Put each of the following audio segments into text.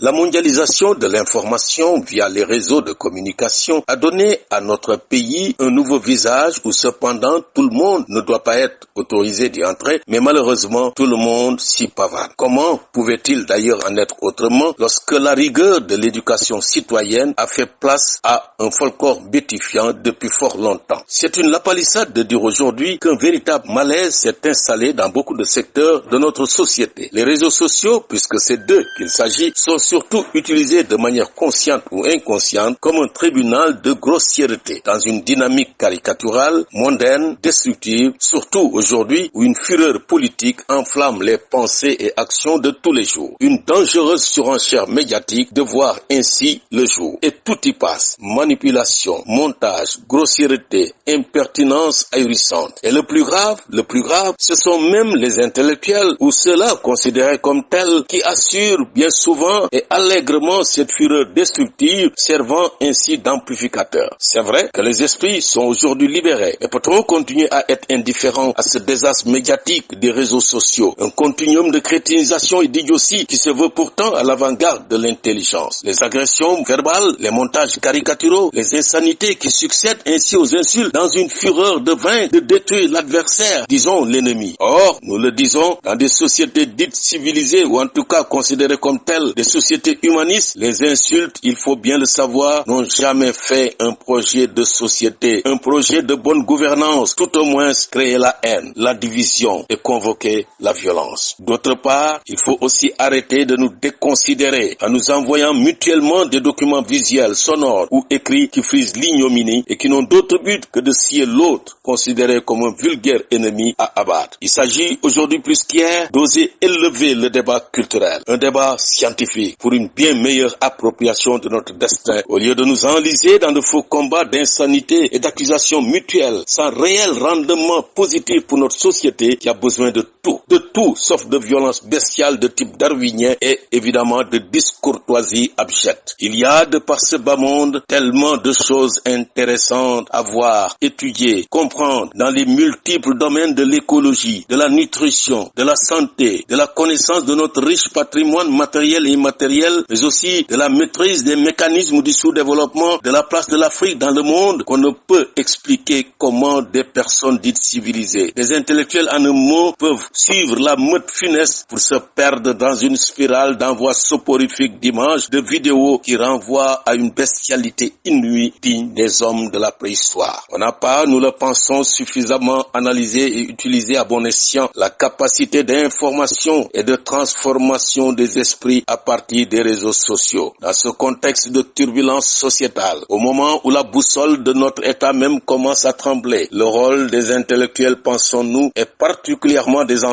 La mondialisation de l'information via les réseaux de communication a donné à notre pays un nouveau visage où cependant tout le monde ne doit pas être autorisé d'y entrer, mais malheureusement tout le monde s'y pavane. Comment pouvait-il d'ailleurs en être autrement lorsque la rigueur de l'éducation citoyenne a fait place à un folklore bétifiant depuis fort longtemps? C'est une lapalissade de dire aujourd'hui qu'un véritable malaise s'est installé dans beaucoup de secteurs de notre société. Les réseaux sociaux, puisque c'est d'eux qu'il s'agit, sont surtout utilisé de manière consciente ou inconsciente comme un tribunal de grossièreté dans une dynamique caricaturale, mondaine, destructive, surtout aujourd'hui où une fureur politique enflamme les pensées et actions de tous les jours. Une dangereuse surenchère médiatique de voir ainsi le jour. Et tout y passe. Manipulation, montage, grossièreté, impertinence ahurissante. Et le plus grave, le plus grave, ce sont même les intellectuels ou ceux-là considérés comme tels qui assurent bien souvent et allègrement cette fureur destructive, servant ainsi d'amplificateur. C'est vrai que les esprits sont aujourd'hui libérés, et peut-on continuer à être indifférent à ce désastre médiatique des réseaux sociaux, un continuum de crétinisation et d'idiotie qui se veut pourtant à l'avant-garde de l'intelligence. Les agressions verbales, les montages caricaturaux, les insanités qui succèdent ainsi aux insultes dans une fureur de vain de détruire l'adversaire, disons l'ennemi. Or, nous le disons, dans des sociétés dites civilisées ou en tout cas considérées comme telles, sociétés humanistes, les insultes, il faut bien le savoir, n'ont jamais fait un projet de société, un projet de bonne gouvernance, tout au moins créer la haine, la division et convoquer la violence. D'autre part, il faut aussi arrêter de nous déconsidérer en nous envoyant mutuellement des documents visuels, sonores ou écrits qui frisent l'ignominie et qui n'ont d'autre but que de scier l'autre, considéré comme un vulgaire ennemi à abattre. Il s'agit aujourd'hui plus qu'hier d'oser élever le débat culturel, un débat scientifique pour une bien meilleure appropriation de notre destin, au lieu de nous enliser dans de faux combats d'insanité et d'accusations mutuelles, sans réel rendement positif pour notre société qui a besoin de de tout sauf de violence bestiale de type darwinien et évidemment de discourtoisie abjecte. Il y a de par ce bas monde tellement de choses intéressantes à voir, étudier, comprendre dans les multiples domaines de l'écologie, de la nutrition, de la santé, de la connaissance de notre riche patrimoine matériel et immatériel mais aussi de la maîtrise des mécanismes du sous-développement, de la place de l'Afrique dans le monde, qu'on ne peut expliquer comment des personnes dites civilisées, des intellectuels en un mot, peuvent suivre la meute funeste pour se perdre dans une spirale d'envoi soporifique d'images, de vidéos qui renvoient à une bestialité inouïe digne des hommes de la préhistoire. On n'a pas, nous le pensons, suffisamment analysé et utilisé à bon escient la capacité d'information et de transformation des esprits à partir des réseaux sociaux. Dans ce contexte de turbulence sociétale, au moment où la boussole de notre État même commence à trembler, le rôle des intellectuels, pensons-nous, et particulièrement des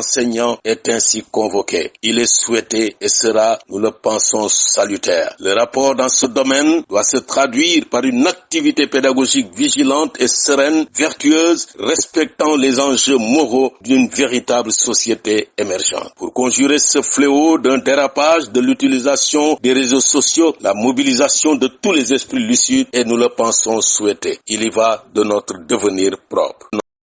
est ainsi convoqué. Il est souhaité et sera, nous le pensons, salutaire. Le rapport dans ce domaine doit se traduire par une activité pédagogique vigilante et sereine, vertueuse, respectant les enjeux moraux d'une véritable société émergente. Pour conjurer ce fléau d'un dérapage de l'utilisation des réseaux sociaux, la mobilisation de tous les esprits lucides et nous le pensons souhaiter. Il y va de notre devenir propre.